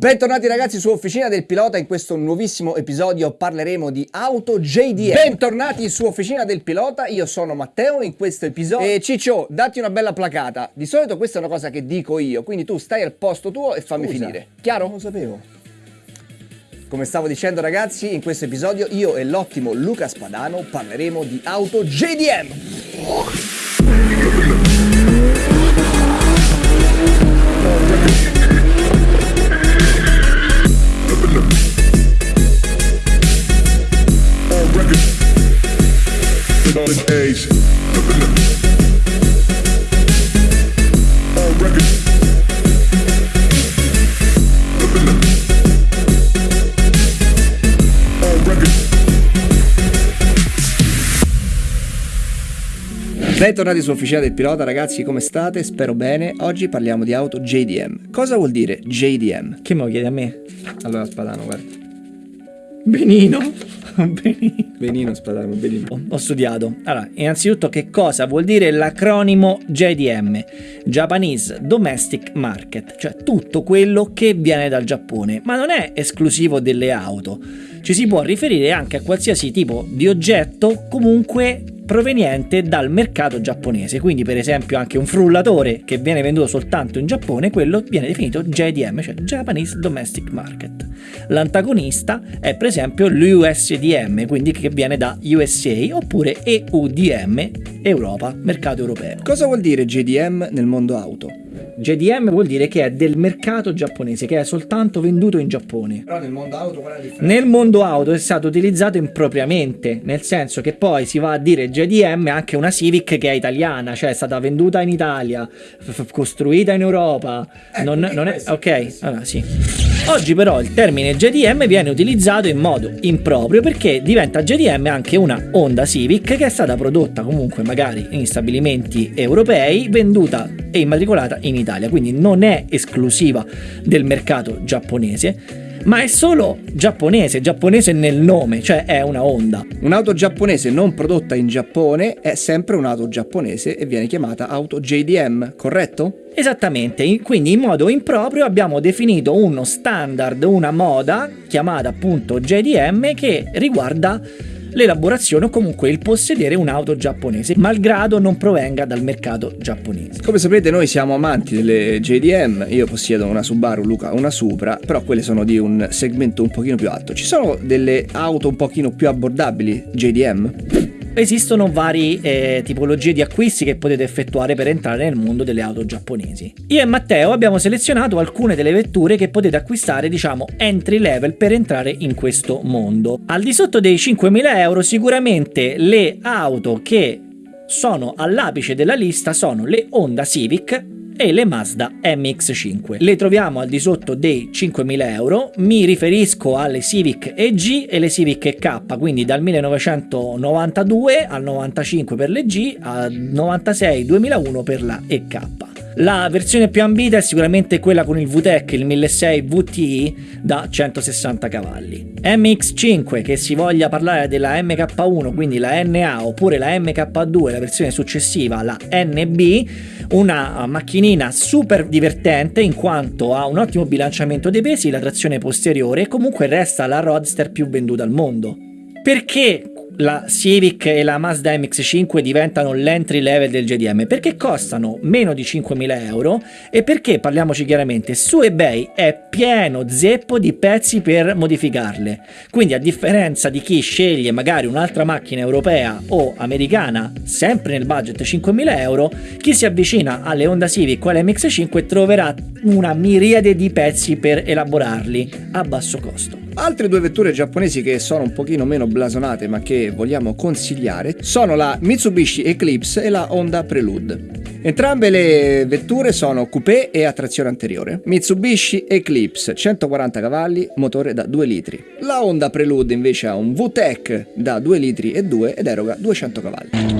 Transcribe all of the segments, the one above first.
Bentornati ragazzi su Officina del Pilota, in questo nuovissimo episodio parleremo di auto JDM. Bentornati su Officina del Pilota, io sono Matteo in questo episodio e Ciccio, datti una bella placata. Di solito questa è una cosa che dico io, quindi tu stai al posto tuo e fammi Scusa, finire. Chiaro? Non lo sapevo. Come stavo dicendo ragazzi, in questo episodio io e l'ottimo Luca Spadano parleremo di auto JDM. Age. All records. All records. Bentornati su Officina del Pilota ragazzi, come state? Spero bene. Oggi parliamo di auto JDM. Cosa vuol dire JDM? Che me lo chiedi a me? Allora Spadano, guarda. Benino. Benino. Benino Spadano, benino. Ho- Ho studiato. Allora, innanzitutto che cosa vuol dire l'acronimo JDM? Japanese Domestic Market, cioè tutto quello che viene dal Giappone, ma non è esclusivo delle auto. Ci si può riferire anche a qualsiasi tipo di oggetto comunque proveniente dal mercato giapponese, quindi per esempio anche un frullatore che viene venduto soltanto in Giappone, quello viene definito JDM, cioè Japanese Domestic Market. L'antagonista è per esempio l'USDM, quindi che viene da USA, oppure EUDM, Europa, mercato europeo. Cosa vuol dire JDM nel mondo auto? JDM vuol dire che è del mercato giapponese, che è soltanto venduto in Giappone. Però nel mondo auto qual è la differenza? Nel mondo auto è stato utilizzato impropriamente, nel senso che poi si va a dire JDM anche una Civic che è italiana, cioè è stata venduta in Italia, costruita in Europa. non, non è, ok, allora sì. Oggi però il termine JDM viene utilizzato in modo improprio perché diventa JDM anche una Honda Civic che è stata prodotta comunque magari in stabilimenti europei, venduta e immatricolata in Italia, quindi non è esclusiva del mercato giapponese ma è solo giapponese, giapponese nel nome, cioè è una Honda. Un'auto giapponese non prodotta in Giappone è sempre un'auto giapponese e viene chiamata auto JDM, corretto? Esattamente, in- quindi in modo improprio abbiamo definito uno standard, una moda chiamata appunto JDM che riguarda l'elaborazione o comunque il possedere un'auto giapponese, malgrado non provenga dal mercato giapponese. Come sapete noi siamo amanti delle JDM, io possiedo una Subaru, Luca una Supra, però quelle sono di un segmento un pochino più alto. Ci sono delle auto un pochino più abbordabili JDM? Esistono varie tipologie di acquisti che potete effettuare per entrare nel mondo delle auto giapponesi. Io e Matteo abbiamo selezionato alcune delle vetture che potete acquistare, diciamo, entry level per entrare in questo mondo. Al di sotto dei 5.000 euro sicuramente le auto che sono all'apice della lista sono le Honda Civic e le Mazda MX5. Le troviamo al di sotto dei 5.000 euro, mi riferisco alle Civic EG e le Civic EK, quindi dal 1992 al 95 per le G, al 96-2001 per la EK. La versione più ambita è sicuramente quella con il VTEC, il 1600 VTI da 160 cavalli. MX5 che si voglia parlare della MK1, quindi la NA, oppure la MK2, la versione successiva, la NB, una macchinina super divertente in quanto ha un ottimo bilanciamento dei pesi, la trazione posteriore e comunque resta la roadster più venduta al mondo. Perché la Civic e la Mazda MX5 diventano l'entry level del JDM? Perché costano meno di 5.000 euro e perché, parliamoci chiaramente, su eBay è pieno zeppo di pezzi per modificarle. Quindi a differenza di chi sceglie magari un'altra macchina europea o americana, sempre nel budget 5.000 euro, chi si avvicina alle Honda Civic o alle MX5 troverà una miriade di pezzi per elaborarli a basso costo. Altre due vetture giapponesi che sono un pochino meno blasonate ma che vogliamo consigliare sono la Mitsubishi Eclipse e la Honda Prelude. Entrambe le vetture sono coupé e a trazione anteriore. Mitsubishi Eclipse 140 cavalli, motore da 2 litri. La Honda Prelude invece ha un VTEC da 2 litri e 2 ed eroga 200 cavalli.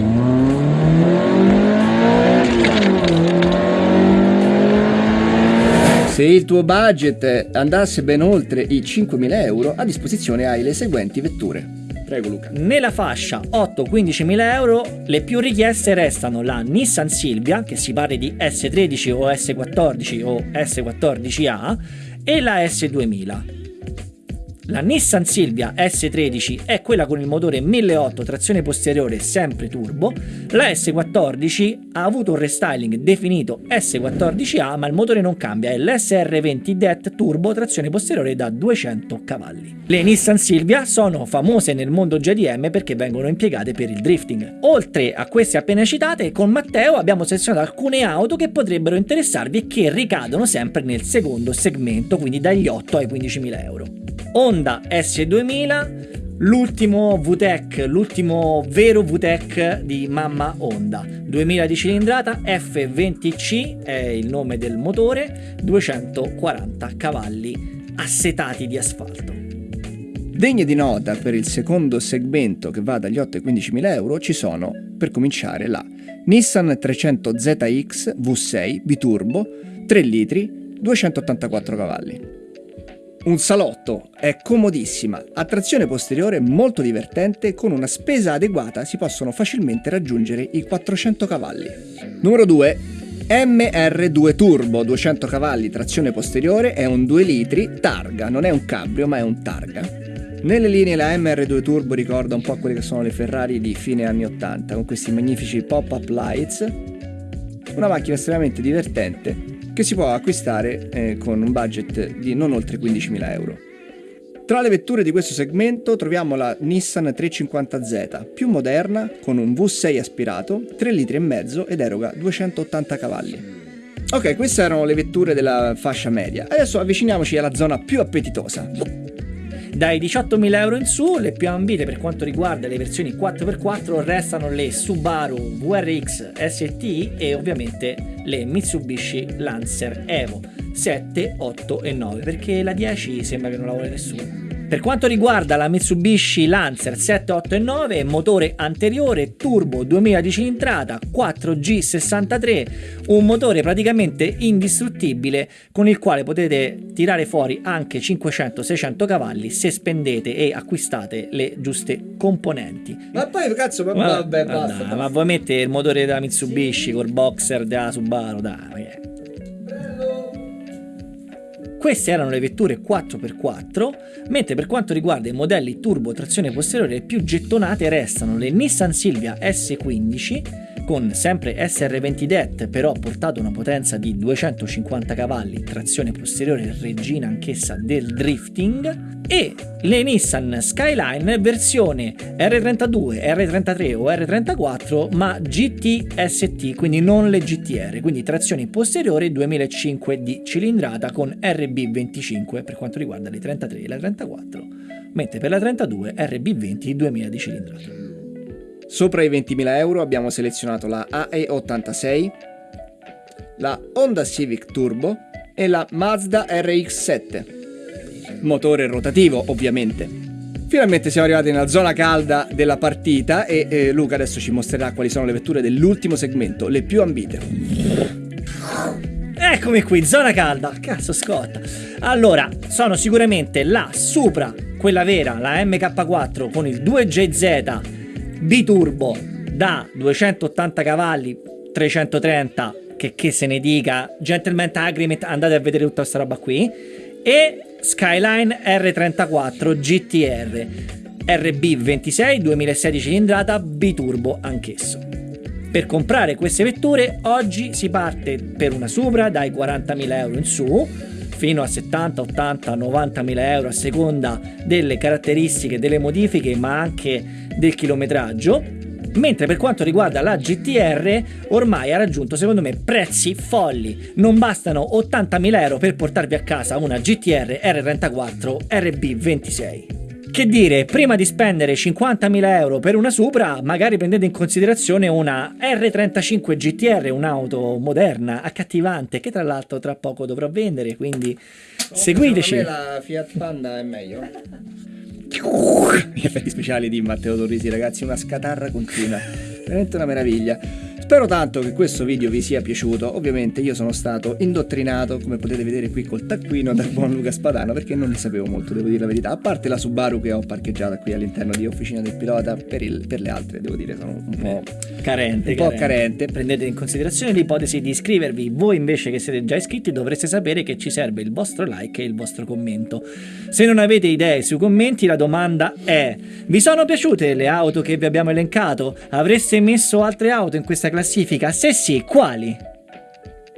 Se il tuo budget andasse ben oltre i 5.000 euro, a disposizione hai le seguenti vetture. Prego Luca. Nella fascia 8-15 mila euro le più richieste restano la Nissan Silvia, che si parli di S13 o S14 o S14A, e la S2000. La Nissan Silvia S13 è quella con il motore 1008 trazione posteriore sempre turbo, la S14 ha avuto un restyling definito S14A ma il motore non cambia, è l'SR20 DET turbo trazione posteriore da 200 cavalli. Le Nissan Silvia sono famose nel mondo JDM perché vengono impiegate per il drifting. Oltre a queste appena citate, con Matteo abbiamo selezionato alcune auto che potrebbero interessarvi e che ricadono sempre nel secondo segmento, quindi dagli 8 ai 15.000 euro. Honda S2000, l'ultimo VTEC, l'ultimo vero VTEC di mamma Honda. 2000 di cilindrata, F20C è il nome del motore, 240 cavalli assetati di asfalto. Degne di nota per il secondo segmento che va dagli 8 ai 15.000 euro ci sono, per cominciare, la Nissan 300ZX V6 biturbo 3 litri 284 cavalli. Un salotto, è comodissima, a trazione posteriore molto divertente, con una spesa adeguata si possono facilmente raggiungere i 400 cavalli. Numero 2. MR2 Turbo 200 cavalli trazione posteriore è un 2 litri targa, non è un cabrio ma è un targa. Nelle linee la MR2 Turbo ricorda un po' quelle che sono le Ferrari di fine anni 80 con questi magnifici pop-up lights. Una macchina estremamente divertente che si può acquistare eh, con un budget di non oltre 15.000 euro. Tra le vetture di questo segmento troviamo la Nissan 350Z, più moderna, con un V6 aspirato, 3 litri ed eroga 280 cavalli. Ok, queste erano le vetture della fascia media. Adesso avviciniamoci alla zona più appetitosa. Dai 18.000 euro in su, le più ambite per quanto riguarda le versioni 4x4 restano le Subaru VRX ST e ovviamente le Mitsubishi Lancer Evo 7, 8 e 9 perché la 10 sembra che non la vuole nessuno. Per quanto riguarda la Mitsubishi Lancer 7, 8 e 9, motore anteriore, turbo 2000 di cilindrata, 4G63, un motore praticamente indistruttibile con il quale potete tirare fuori anche 500-600 cavalli se spendete e acquistate le giuste componenti. Ma poi cazzo, ma, Ma- vabbè, basta. dai, ma vuoi mettere il motore della Mitsubishi col boxer della Subaru? Dai, è? Queste erano le vetture 4x4, mentre per quanto riguarda i modelli turbo trazione posteriore le più gettonate restano le Nissan Silvia S15 con sempre SR20 DET però portato a una potenza di 250 cavalli, trazione posteriore regina anch'essa del drifting e le Nissan Skyline versione R32, R33 o R34 ma GTST, quindi non le GTR, quindi trazione posteriore 2005 di cilindrata con RB25 per quanto riguarda le 33 e la 34, mentre per la 32 RB20 2000 di cilindrata. Sopra i 20.000 euro abbiamo selezionato la AE86, la Honda Civic Turbo e la Mazda RX7. Motore rotativo, ovviamente. Finalmente siamo arrivati nella zona calda della partita e eh, Luca adesso ci mostrerà quali sono le vetture dell'ultimo segmento, le più ambite. Eccomi qui, zona calda. Cazzo scotta. Allora, sono sicuramente la Supra, quella vera, la MK4 con il 2JZ biturbo da 280 cavalli, 330, che, che se ne dica, Gentleman Agreement, andate a vedere tutta questa roba qui. E Skyline R34 GTR RB26 2016 cilindrata biturbo anch'esso. Per comprare queste vetture oggi si parte per una Supra dai 40.000 euro in su fino a 70, 80, 90.000 euro a seconda delle caratteristiche, delle modifiche ma anche del chilometraggio. Mentre per quanto riguarda la GTR ormai ha raggiunto secondo me prezzi folli. Non bastano 80.000 euro per portarvi a casa una GTR R34 RB26. Che dire, prima di spendere 50.000 euro per una Supra, magari prendete in considerazione una R35 GTR, un'auto moderna, accattivante, che tra l'altro tra poco dovrò vendere, quindi seguiteci. la Fiat Panda è meglio. Gli effetti speciali di Matteo Torrisi, ragazzi, una scatarra continua. Veramente una meraviglia. Spero tanto che questo video vi sia piaciuto. Ovviamente io sono stato indottrinato, come potete vedere qui col taccuino dal buon Luca Spadano, perché non ne sapevo molto, devo dire la verità. A parte la Subaru che ho parcheggiata qui all'interno di Officina del Pilota, per, il- per le altre devo dire sono un po'... Carente, Un po' carente. Prendete in considerazione l'ipotesi di iscrivervi. Voi invece che siete già iscritti dovreste sapere che ci serve il vostro like e il vostro commento. Se non avete idee sui commenti, la domanda è: vi sono piaciute le auto che vi abbiamo elencato? Avreste messo altre auto in questa classifica? Se sì, quali?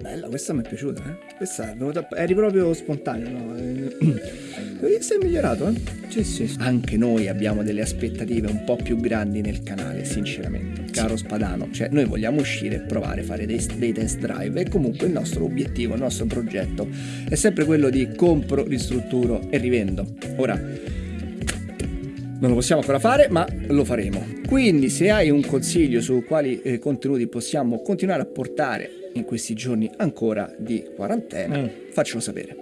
Bella, questa mi è piaciuta, eh? Questa è venuta... eri proprio spontaneo, no? Eh, sei migliorato, eh? Sì, sì. Anche noi abbiamo delle aspettative un po' più grandi nel canale, sinceramente. Caro Spadano, cioè noi vogliamo uscire e provare a fare dei, dei test drive e comunque il nostro obiettivo, il nostro progetto è sempre quello di compro, ristrutturo e rivendo. Ora, non lo possiamo ancora fare, ma lo faremo. Quindi, se hai un consiglio su quali eh, contenuti possiamo continuare a portare in questi giorni ancora di quarantena, Mm. faccelo sapere.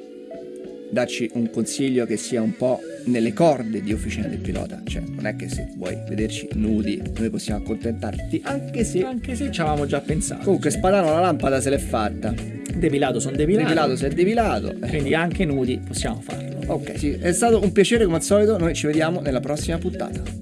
Dacci un consiglio che sia un po' nelle corde di Officina del Pilota. Cioè, non è che se vuoi vederci nudi, noi possiamo accontentarti, anche se. Anche se ci avevamo già pensato. Comunque, Spadano la lampada se l'è fatta. Depilato sono depilato. Depilato se è depilato. Quindi anche nudi possiamo farlo. Ok, sì, è stato un piacere come al solito. Noi ci vediamo nella prossima puntata.